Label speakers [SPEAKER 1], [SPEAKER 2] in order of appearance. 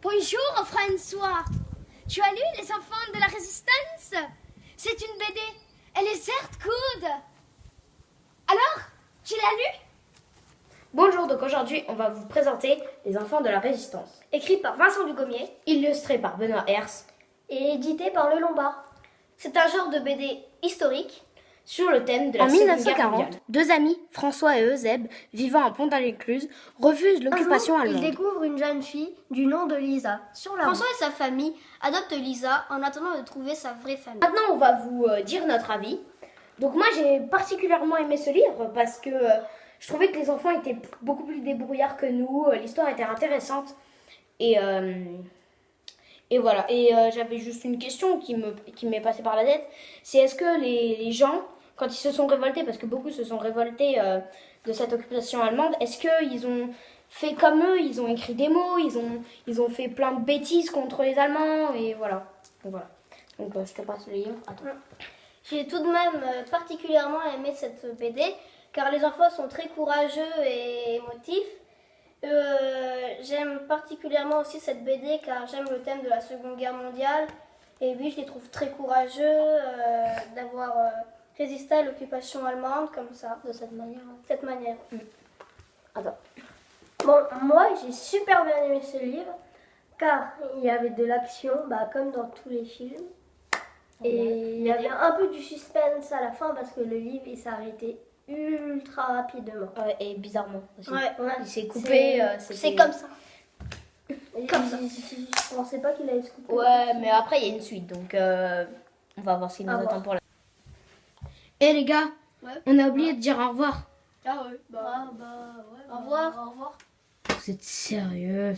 [SPEAKER 1] Bonjour François. Tu as lu Les enfants de la résistance? C'est une BD. Elle est certes courte. Alors, tu l'as lu?
[SPEAKER 2] Bonjour, donc aujourd'hui on va vous présenter Les enfants de la résistance.
[SPEAKER 3] Écrit par Vincent Dugommier
[SPEAKER 2] Illustré par Benoît Hers
[SPEAKER 3] et édité par Le Lombard. C'est un genre de BD historique
[SPEAKER 2] sur le thème de la
[SPEAKER 4] en
[SPEAKER 2] Seconde
[SPEAKER 4] 1940,
[SPEAKER 2] Guerre mondiale.
[SPEAKER 4] deux amis, François et Euseb, vivant à Pont-à-l'Écluse, refusent l'occupation allemande.
[SPEAKER 3] Il découvre une jeune fille du nom de Lisa sur la
[SPEAKER 5] François et sa famille adoptent Lisa en attendant de trouver sa vraie famille.
[SPEAKER 2] Maintenant on va vous euh, dire notre avis. Donc moi j'ai particulièrement aimé ce livre parce que euh, je trouvais que les enfants étaient beaucoup plus débrouillards que nous, euh, l'histoire était intéressante et euh, et voilà. Et euh, j'avais juste une question qui me qui m'est passée par la tête, c'est est-ce que les, les gens quand ils se sont révoltés, parce que beaucoup se sont révoltés euh, de cette occupation allemande, est-ce qu'ils ont fait comme eux, ils ont écrit des mots, ils ont, ils ont fait plein de bêtises contre les Allemands, et voilà. Donc voilà. Donc euh, je te passe le livre. Attends.
[SPEAKER 5] J'ai tout de même euh, particulièrement aimé cette BD car les enfants sont très courageux et émotifs. Euh, j'aime particulièrement aussi cette BD car j'aime le thème de la Seconde Guerre mondiale et oui, je les trouve très courageux d'avoir euh, résisté à l'occupation allemande comme ça, de cette manière. Cette manière.
[SPEAKER 2] Attends.
[SPEAKER 3] Bon, moi j'ai super bien aimé ce livre car il y avait de l'action, bah, comme dans tous les films. Et il y avait un peu du suspense à la fin parce que le livre il s'est arrêté ultra rapidement.
[SPEAKER 2] Ouais, et bizarrement aussi.
[SPEAKER 3] Ouais.
[SPEAKER 2] Il s'est coupé. euh,
[SPEAKER 5] C'est
[SPEAKER 2] c'était-
[SPEAKER 5] comme ça.
[SPEAKER 3] Comme ça. Je pensais pas qu'il allait se couper.
[SPEAKER 2] Ouais, mais après il y a une suite, donc euh, on va voir ce qui nous attend pour la.
[SPEAKER 4] Eh les gars,
[SPEAKER 5] Ouais.
[SPEAKER 4] on a oublié de dire au revoir.
[SPEAKER 5] Ah ouais, bah,
[SPEAKER 3] bah ouais.
[SPEAKER 5] au revoir. Au revoir.
[SPEAKER 4] Vous êtes sérieux?